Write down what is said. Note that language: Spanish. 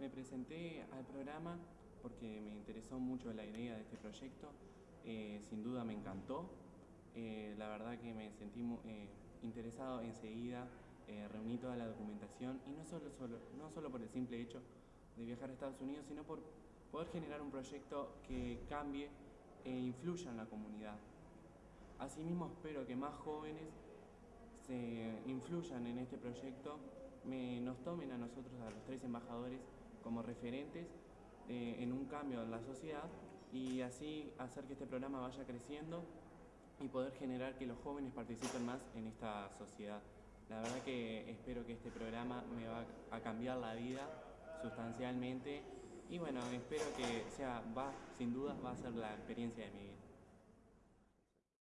Me presenté al programa porque me interesó mucho la idea de este proyecto, eh, sin duda me encantó, eh, la verdad que me sentí eh, interesado enseguida, reuní toda la documentación y no solo, solo, no solo por el simple hecho de viajar a Estados Unidos, sino por poder generar un proyecto que cambie e influya en la comunidad. Asimismo espero que más jóvenes se influyan en este proyecto, me, nos tomen a nosotros, a los tres embajadores, como referentes eh, en un cambio en la sociedad y así hacer que este programa vaya creciendo y poder generar que los jóvenes participen más en esta sociedad. La verdad que espero que este programa me va a cambiar la vida sustancialmente y bueno, espero que sea, va, sin duda va a ser la experiencia de mi vida.